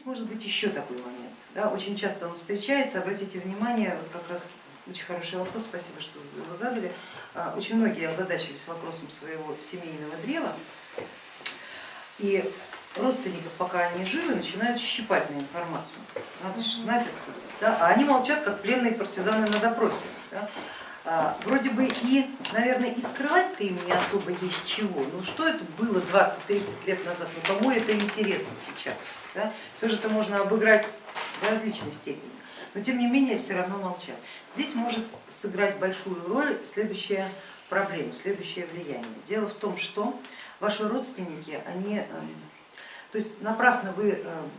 здесь может быть еще такой момент. Да? Очень часто он встречается, обратите внимание, вот как раз очень хороший вопрос, спасибо, что его задали. А, очень многие озадачились вопросом своего семейного древа, и родственников, пока они живы, начинают щипать на информацию. Надо же знать откуда. Да? А они молчат, как пленные партизаны на допросе. Да? А, вроде бы и, наверное, и скрывать-то им не особо есть чего. Ну что это было 20-30 лет назад, ну кому это интересно сейчас? Да? Все же это можно обыграть в различной степени, но тем не менее все равно молчат. Здесь может сыграть большую роль следующая проблема, следующее влияние. Дело в том, что ваши родственники, они, эм, то есть напрасно вы эм,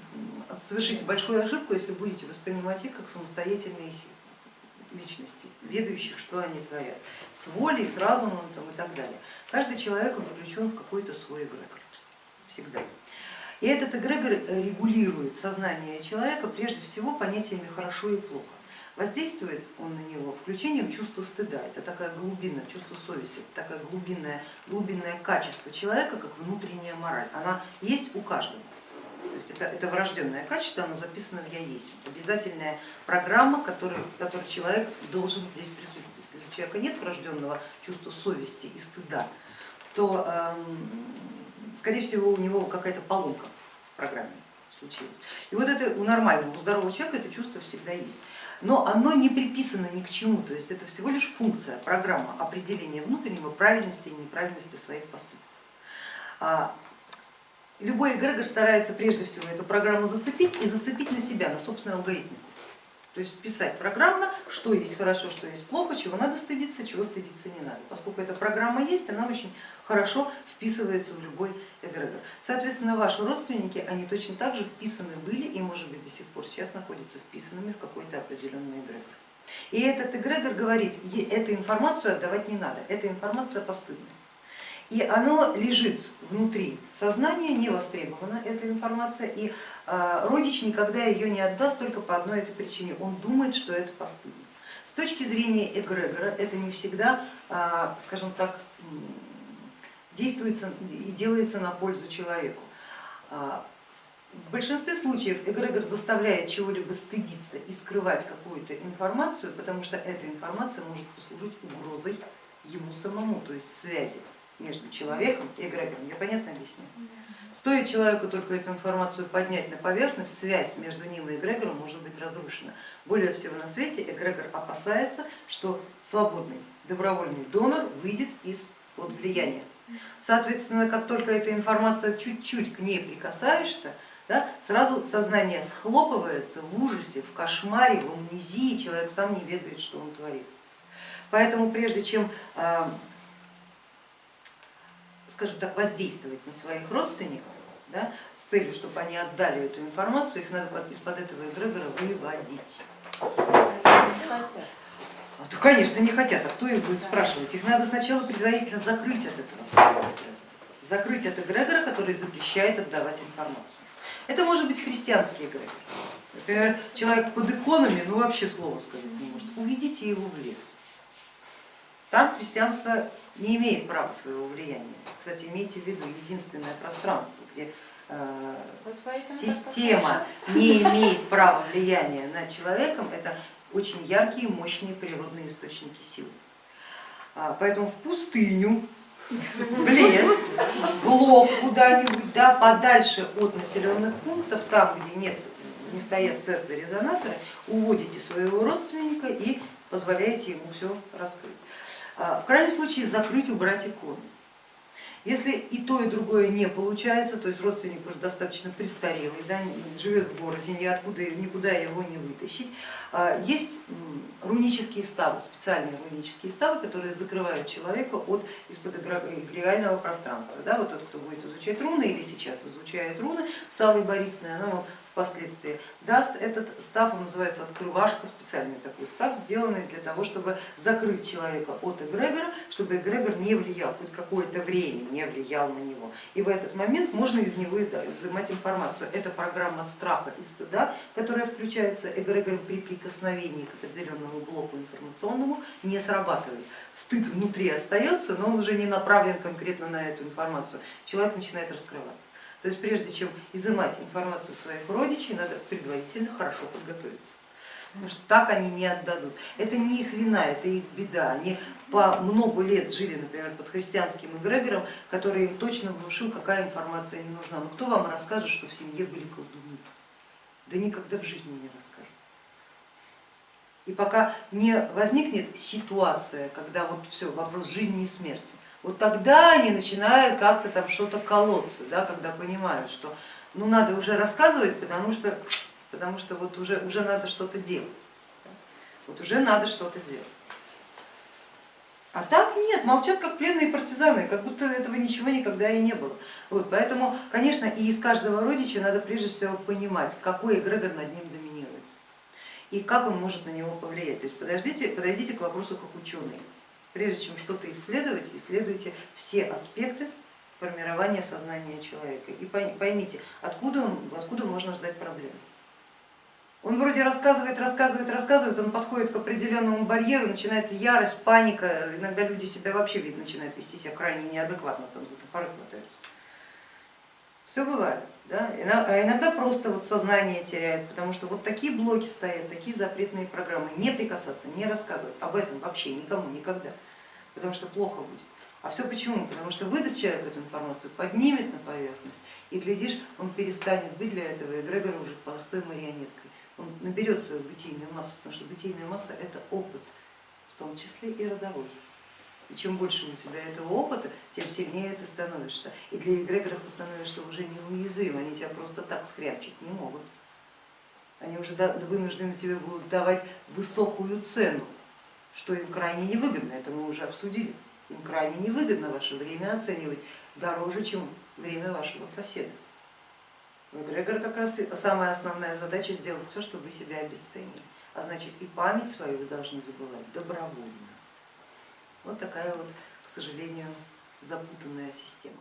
совершите большую ошибку, если будете воспринимать их как самостоятельные личностей, ведающих, что они творят, с волей, с разумом там, и так далее. Каждый человек включен в какой-то свой эгрегор, всегда. И этот эгрегор регулирует сознание человека прежде всего понятиями хорошо и плохо. Воздействует он на него включением чувства стыда, это такая глубина, чувство совести, это такое глубинное, глубинное качество человека, как внутренняя мораль. Она есть у каждого. Есть это, это врожденное качество, оно записано в Я есть. Обязательная программа, которую, которую человек должен здесь присутствовать. Если у человека нет врожденного чувства совести и стыда, то эм, скорее всего у него какая-то поломка в программе случилась. И вот это у нормального, у здорового человека это чувство всегда есть. Но оно не приписано ни к чему, то есть это всего лишь функция, программа определения внутреннего правильности и неправильности своих поступков. Любой эгрегор старается прежде всего эту программу зацепить и зацепить на себя, на собственную алгоритмику. То есть вписать программно, что есть хорошо, что есть плохо, чего надо стыдиться, чего стыдиться не надо. Поскольку эта программа есть, она очень хорошо вписывается в любой эгрегор. Соответственно, ваши родственники, они точно так же вписаны были и, может быть, до сих пор сейчас находятся вписанными в какой-то определенный эгрегор. И этот эгрегор говорит, эту информацию отдавать не надо, эта информация постыдная. И оно лежит внутри сознания, не востребована эта информация, и а, родич никогда ее не отдаст только по одной этой причине, он думает, что это постыдно. С точки зрения эгрегора это не всегда, а, скажем так, действуется и делается на пользу человеку. А, в большинстве случаев эгрегор заставляет чего-либо стыдиться и скрывать какую-то информацию, потому что эта информация может послужить угрозой ему самому, то есть связи между человеком и эгрегором. Я понятно объясню? Стоит человеку только эту информацию поднять на поверхность, связь между ним и эгрегором может быть разрушена. Более всего на свете эгрегор опасается, что свободный добровольный донор выйдет из-под влияния. Соответственно, как только эта информация чуть-чуть к ней прикасаешься, да, сразу сознание схлопывается в ужасе, в кошмаре, в амнезии, человек сам не ведает, что он творит. Поэтому прежде чем а, скажем так, воздействовать на своих родственников, да, с целью, чтобы они отдали эту информацию, их надо из-под этого эгрегора выводить. А, то, конечно, не хотят, а кто их будет спрашивать? Их надо сначала предварительно закрыть от этого закрыть от эгрегора, который запрещает отдавать информацию. Это может быть христианский эгрегор. Например, человек под иконами, ну вообще слова сказать не может. Уведите его в лес. Там христианство не имеет права своего влияния. Кстати, имейте в виду, единственное пространство, где э, система не имеет права влияния над человеком, это очень яркие, мощные природные источники сил. А, поэтому в пустыню, в лес, в лоб куда-нибудь, да, подальше от населенных пунктов, там, где нет, не стоят церкви резонаторы, уводите своего родственника и позволяете ему все раскрыть. А, в крайнем случае закрыть, убрать икону. Если и то, и другое не получается, то есть родственник уже достаточно престарелый, да, живет в городе, ниоткуда, никуда его не вытащить, а, есть рунические ставы, специальные рунические ставы, которые закрывают человека от из-под эгрегориального пространства. Да, вот тот, кто будет изучать руны или сейчас изучает руны с Аллой Борисовной, она вам впоследствии даст этот став, он называется открывашка, специальный такой став, сделанный для того, чтобы закрыть человека от эгрегора, чтобы эгрегор не влиял, хоть какое-то время не влиял на него. И в этот момент можно из него изымать информацию. Это программа страха и стыда, которая включается эгрегором при прикосновении к определенному блоку информационному, не срабатывает. Стыд внутри остается, но он уже не направлен конкретно на эту информацию. Человек начинает раскрываться То есть прежде чем изымать информацию своих родичей, надо предварительно хорошо подготовиться. Потому что так они не отдадут. Это не их вина, это их беда. Они по много лет жили, например, под христианским эгрегором, который им точно внушил, какая информация не нужна. Но кто вам расскажет, что в семье были колдуны? Да никогда в жизни не расскажут. И пока не возникнет ситуация, когда вот все, вопрос жизни и смерти, вот тогда они начинают как-то там что-то колоться, да, когда понимают, что ну надо уже рассказывать, потому что потому что вот уже, уже надо что-то делать. Вот уже надо что-то делать. А так нет, молчат как пленные партизаны, как будто этого ничего никогда и не было. Вот, поэтому, конечно, и из каждого родича надо прежде всего понимать, какой эгрегор над ним доминирует и как он может на него повлиять. То есть подождите, подойдите к вопросу как ученый. Прежде чем что-то исследовать, исследуйте все аспекты формирования сознания человека и поймите, откуда, он, откуда можно ждать проблем. Он вроде рассказывает, рассказывает, рассказывает, он подходит к определенному барьеру, начинается ярость, паника, иногда люди себя вообще вид начинают вести себя крайне неадекватно, там за топоры хватаются. Все бывает, да? а иногда просто вот сознание теряет, потому что вот такие блоки стоят, такие запретные программы, не прикасаться, не рассказывать об этом вообще никому, никогда, потому что плохо будет. А все почему? Потому что выдаст человек эту информацию, поднимет на поверхность и, глядишь, он перестанет быть для этого эгрегора уже простой марионеткой он наберет свою бытийную массу, потому что бытийная масса это опыт, в том числе и родовой. И чем больше у тебя этого опыта, тем сильнее ты становишься. И для эгрегоров ты становишься уже неуязвим, они тебя просто так скрябчить не могут. Они уже вынуждены тебе будут давать высокую цену, что им крайне невыгодно, это мы уже обсудили. Им крайне невыгодно ваше время оценивать дороже, чем время вашего соседа. У эгрегора как раз самая основная задача сделать все, чтобы вы себя обесценили. А значит и память свою вы должны забывать добровольно. Вот такая вот, к сожалению, запутанная система.